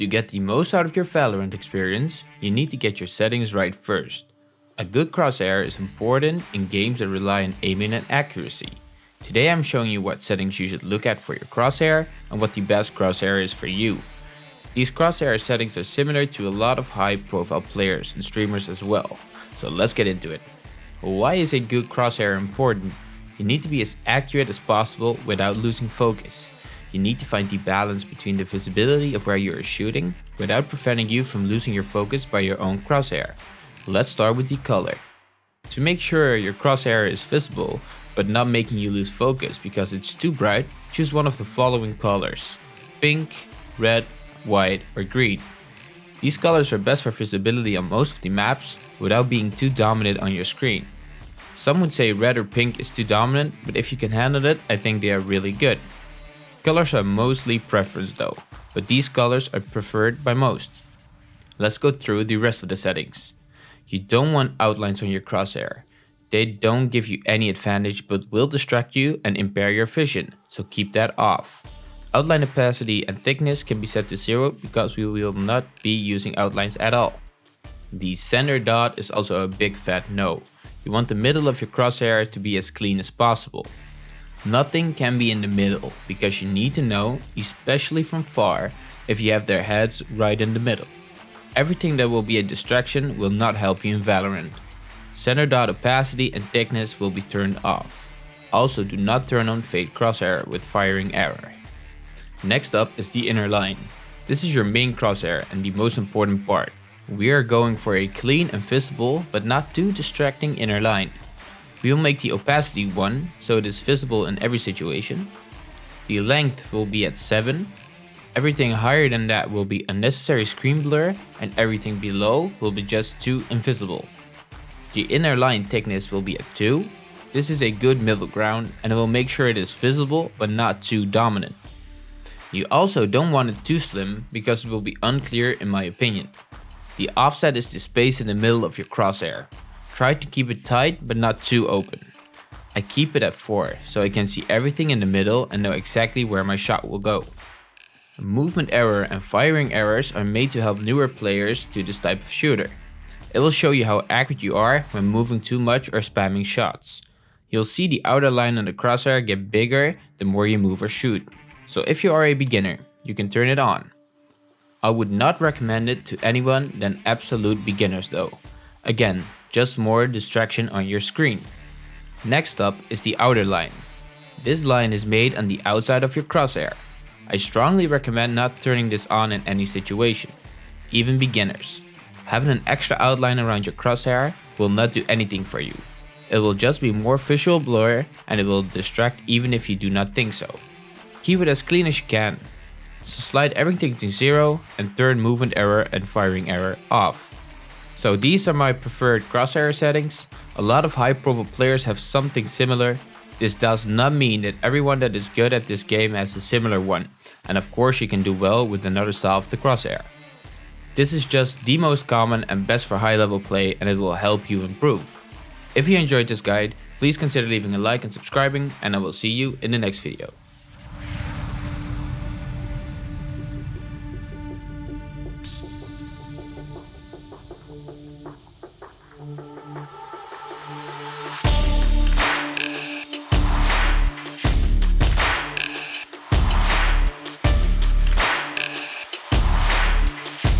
To get the most out of your Valorant experience, you need to get your settings right first. A good crosshair is important in games that rely on aiming and accuracy. Today I'm showing you what settings you should look at for your crosshair and what the best crosshair is for you. These crosshair settings are similar to a lot of high profile players and streamers as well, so let's get into it. Why is a good crosshair important? You need to be as accurate as possible without losing focus. You need to find the balance between the visibility of where you are shooting without preventing you from losing your focus by your own crosshair. Let's start with the color. To make sure your crosshair is visible, but not making you lose focus because it's too bright, choose one of the following colors. Pink, red, white or green. These colors are best for visibility on most of the maps without being too dominant on your screen. Some would say red or pink is too dominant, but if you can handle it, I think they are really good. Colors are mostly preference though, but these colors are preferred by most. Let's go through the rest of the settings. You don't want outlines on your crosshair. They don't give you any advantage but will distract you and impair your vision, so keep that off. Outline opacity and thickness can be set to 0 because we will not be using outlines at all. The center dot is also a big fat no. You want the middle of your crosshair to be as clean as possible. Nothing can be in the middle because you need to know, especially from far, if you have their heads right in the middle. Everything that will be a distraction will not help you in Valorant. Center dot opacity and thickness will be turned off. Also do not turn on fade crosshair with firing error. Next up is the inner line. This is your main crosshair and the most important part. We are going for a clean and visible but not too distracting inner line. We will make the opacity 1 so it is visible in every situation. The length will be at 7 Everything higher than that will be unnecessary screen blur and everything below will be just too invisible. The inner line thickness will be at 2. This is a good middle ground and it will make sure it is visible but not too dominant. You also don't want it too slim because it will be unclear in my opinion. The offset is the space in the middle of your crosshair. Try to keep it tight but not too open. I keep it at 4 so I can see everything in the middle and know exactly where my shot will go. Movement error and firing errors are made to help newer players to this type of shooter. It will show you how accurate you are when moving too much or spamming shots. You'll see the outer line on the crosshair get bigger the more you move or shoot. So if you are a beginner, you can turn it on. I would not recommend it to anyone than absolute beginners though. Again, just more distraction on your screen. Next up is the outer line. This line is made on the outside of your crosshair. I strongly recommend not turning this on in any situation, even beginners. Having an extra outline around your crosshair will not do anything for you. It will just be more visual blur and it will distract even if you do not think so. Keep it as clean as you can. So slide everything to zero and turn movement error and firing error off. So these are my preferred crosshair settings. A lot of high profile players have something similar. This does not mean that everyone that is good at this game has a similar one and of course you can do well with another style of the crosshair. This is just the most common and best for high level play and it will help you improve. If you enjoyed this guide, please consider leaving a like and subscribing and I will see you in the next video.